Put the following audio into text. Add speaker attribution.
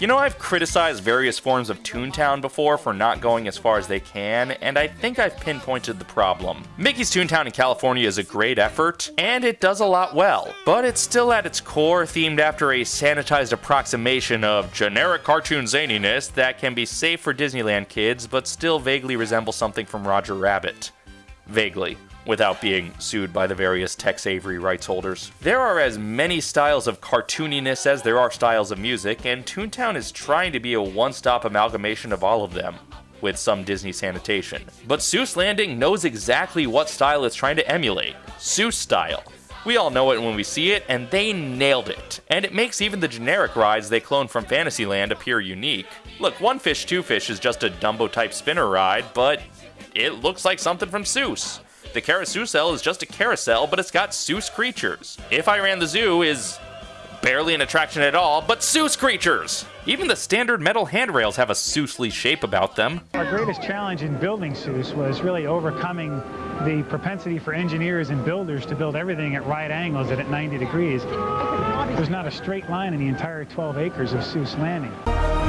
Speaker 1: You know, I've criticized various forms of Toontown before for not going as far as they can, and I think I've pinpointed the problem. Mickey's Toontown in California is a great effort, and it does a lot well, but it's still at its core themed after a sanitized approximation of generic cartoon zaniness that can be safe for Disneyland kids, but still vaguely resemble something from Roger Rabbit. Vaguely without being sued by the various Tex Avery rights holders. There are as many styles of cartooniness as there are styles of music, and Toontown is trying to be a one-stop amalgamation of all of them with some Disney sanitation. But Seuss Landing knows exactly what style it's trying to emulate. Seuss style. We all know it when we see it, and they nailed it. And it makes even the generic rides they clone from Fantasyland appear unique. Look, One Fish, Two Fish is just a Dumbo-type spinner ride, but it looks like something from Seuss. The carousel is just a carousel, but it's got Seuss creatures. If I Ran the Zoo is barely an attraction at all, but Seuss creatures! Even the standard metal handrails have a Seussly shape about them.
Speaker 2: Our greatest challenge in building Seuss was really overcoming the propensity for engineers and builders to build everything at right angles and at 90 degrees. There's not a straight line in the entire 12 acres of Seuss Landing.